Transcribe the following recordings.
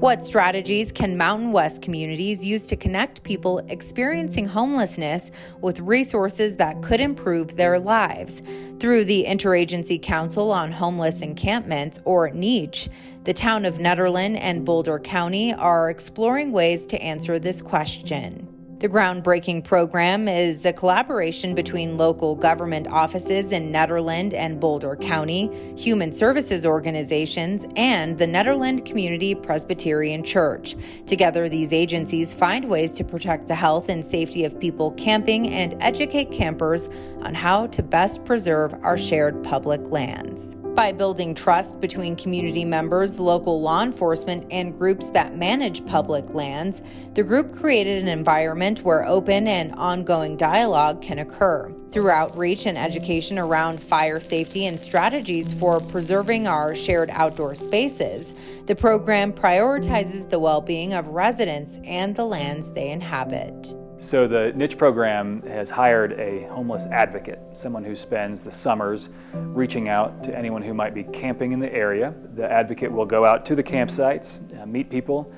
What strategies can Mountain West communities use to connect people experiencing homelessness with resources that could improve their lives? Through the Interagency Council on Homeless Encampments, or NEACH, the town of Nederland and Boulder County are exploring ways to answer this question. The groundbreaking program is a collaboration between local government offices in Nederland and Boulder County, human services organizations, and the Nederland Community Presbyterian Church. Together, these agencies find ways to protect the health and safety of people camping and educate campers on how to best preserve our shared public lands by building trust between community members, local law enforcement, and groups that manage public lands, the group created an environment where open and ongoing dialogue can occur. Through outreach and education around fire safety and strategies for preserving our shared outdoor spaces, the program prioritizes the well being of residents and the lands they inhabit. So the niche program has hired a homeless advocate, someone who spends the summers reaching out to anyone who might be camping in the area. The advocate will go out to the campsites, uh, meet people,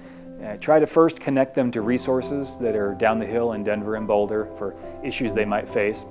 uh, try to first connect them to resources that are down the hill in Denver and Boulder for issues they might face.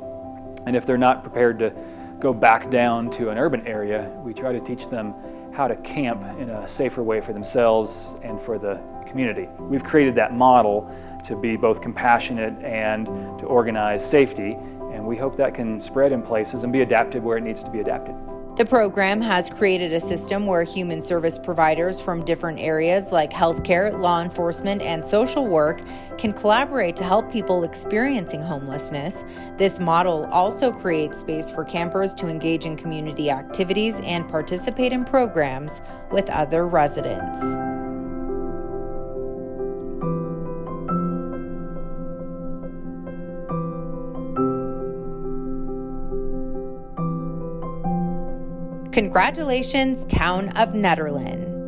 And if they're not prepared to go back down to an urban area, we try to teach them how to camp in a safer way for themselves and for the community. We've created that model to be both compassionate and to organize safety, and we hope that can spread in places and be adapted where it needs to be adapted. The program has created a system where human service providers from different areas like healthcare, law enforcement, and social work can collaborate to help people experiencing homelessness. This model also creates space for campers to engage in community activities and participate in programs with other residents. Congratulations, Town of Nederland.